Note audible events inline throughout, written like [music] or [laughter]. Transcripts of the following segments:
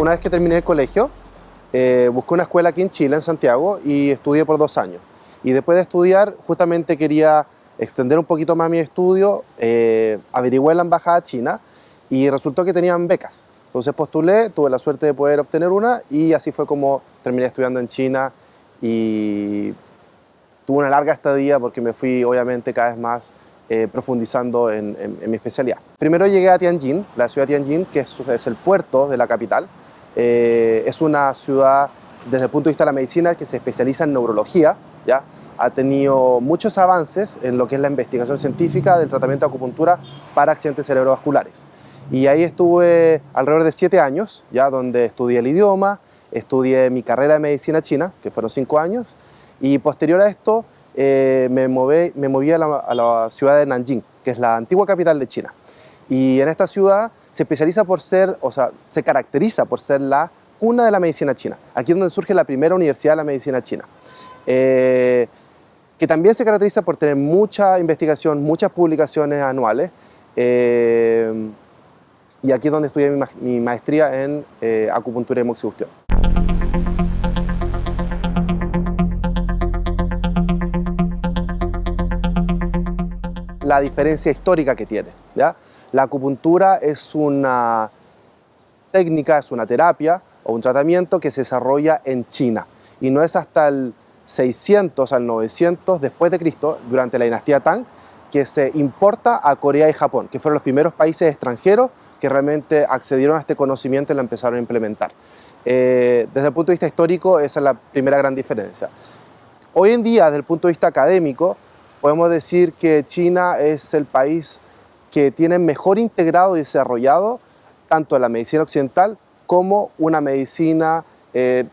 una vez que terminé el colegio, eh, busqué una escuela aquí en Chile, en Santiago, y estudié por dos años. Y después de estudiar, justamente quería extender un poquito más mi estudio, eh, averigué en la embajada china y resultó que tenían becas. Entonces postulé, tuve la suerte de poder obtener una y así fue como terminé estudiando en China y tuve una larga estadía porque me fui obviamente cada vez más eh, profundizando en, mi especialidad. Primero llegué a Tianjin, la ciudad de Tianjin, que es, el puerto de la capital. Eh, es una ciudad desde el punto de vista de la medicina que se especializa en neurología, ¿ya? ha tenido muchos avances en lo que es la investigación científica del tratamiento de acupuntura para accidentes cerebrovasculares. Y ahí estuve alrededor de siete años, ya donde estudié el idioma, estudié mi carrera de medicina china, que fueron cinco años, y posterior a esto eh, me, moví, me moví a la, ciudad de Nanjing, que es la antigua capital de China. Y en esta ciudad se especializa por ser, o sea, se caracteriza por ser la cuna de la medicina china. Aquí es donde surge la primera universidad de la medicina china. Eh, que también se caracteriza por tener mucha investigación, muchas publicaciones anuales. Eh, y aquí es donde estudié mi, maestría en eh, acupuntura y moxibustión. La diferencia histórica que tiene. ¿ya? La acupuntura es una técnica, es una terapia o un tratamiento que se desarrolla en China y no es hasta el 600 al 900 después de Cristo, durante la dinastía Tang, que se importa a Corea y Japón, que fueron los primeros países extranjeros que realmente accedieron a este conocimiento y lo empezaron a implementar. Eh, desde el punto de vista histórico, esa es la primera gran diferencia. Hoy en día, desde el punto de vista académico, podemos decir que China es el país que tiene mejor integrado y desarrollado tanto la medicina occidental como una medicina eh,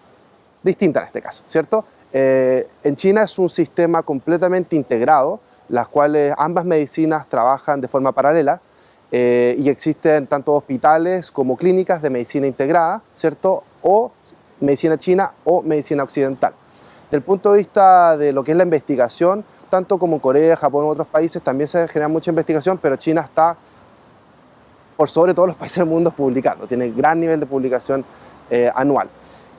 distinta en este caso, ¿cierto? Eh, en China es un sistema completamente integrado, las cuales ambas medicinas trabajan de forma paralela eh, y existen tanto hospitales como clínicas de medicina integrada, ¿cierto? O medicina china o medicina occidental. Del punto de vista de lo que es la investigación, tanto como Corea, Japón u otros países también se genera mucha investigación, pero China está por sobre todos los [laughs] países del mundo publicando, tiene gran nivel de publicación eh, anual.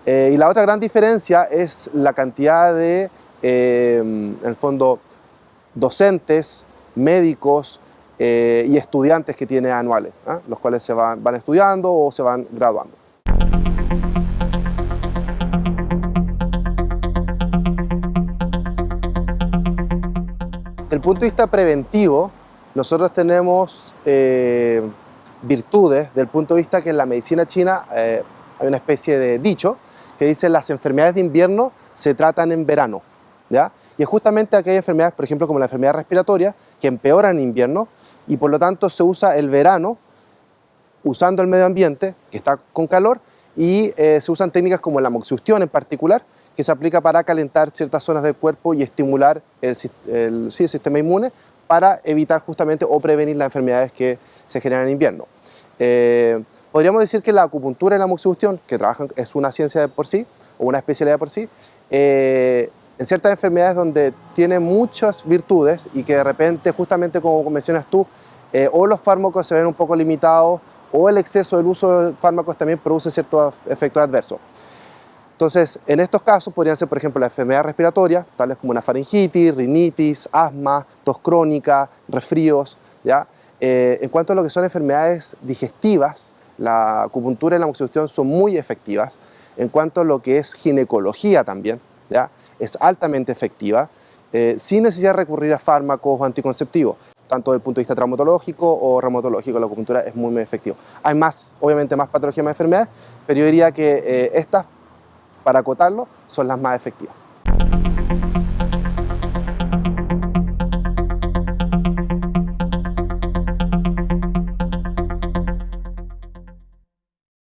Eh, y la otra gran diferencia es la cantidad de, eh, en el fondo, docentes, médicos y estudiantes que tiene anuales, ¿ah? los cuales se van, van estudiando o se van graduando. El punto de vista preventivo, nosotros tenemos virtudes, del punto de vista que en la medicina china hay una especie de dicho, que dice las enfermedades de invierno se tratan en verano. ¿ya? Y es justamente aquellas enfermedades, por ejemplo, como la enfermedad respiratoria, que empeoran en invierno y por lo tanto se usa el verano usando el medio ambiente, que está con calor, y eh, se usan técnicas como la moxibustión en particular, que se aplica para calentar ciertas zonas del cuerpo y estimular el, sistema inmune para evitar justamente o prevenir las enfermedades que se generan en invierno. Eh, Podríamos decir que la acupuntura y la moxibustión, que trabajan, es una ciencia de por sí, o una especialidad por sí, eh, en ciertas enfermedades donde tiene muchas virtudes y que de repente, justamente como mencionas tú, eh, o los fármacos se ven un poco limitados o el exceso del uso de fármacos también produce ciertos efectos adversos. Entonces, en estos casos podrían ser, por ejemplo, las enfermedades respiratorias, tales como una faringitis, rinitis, asma, tos crónica, resfríos. ¿ya? Eh, en cuanto a lo que son enfermedades digestivas, la acupuntura y la moxibustión son muy efectivas. En cuanto a lo que es ginecología también, ¿ya? es altamente efectiva, eh, sin necesidad de recurrir a fármacos o anticonceptivos. Tanto desde el punto de vista traumatológico o reumatológico, la acupuntura es muy, muy efectiva. Hay más, obviamente, más patologías, más enfermedades, pero yo diría que eh, estas, para acotarlo, son las más efectivas.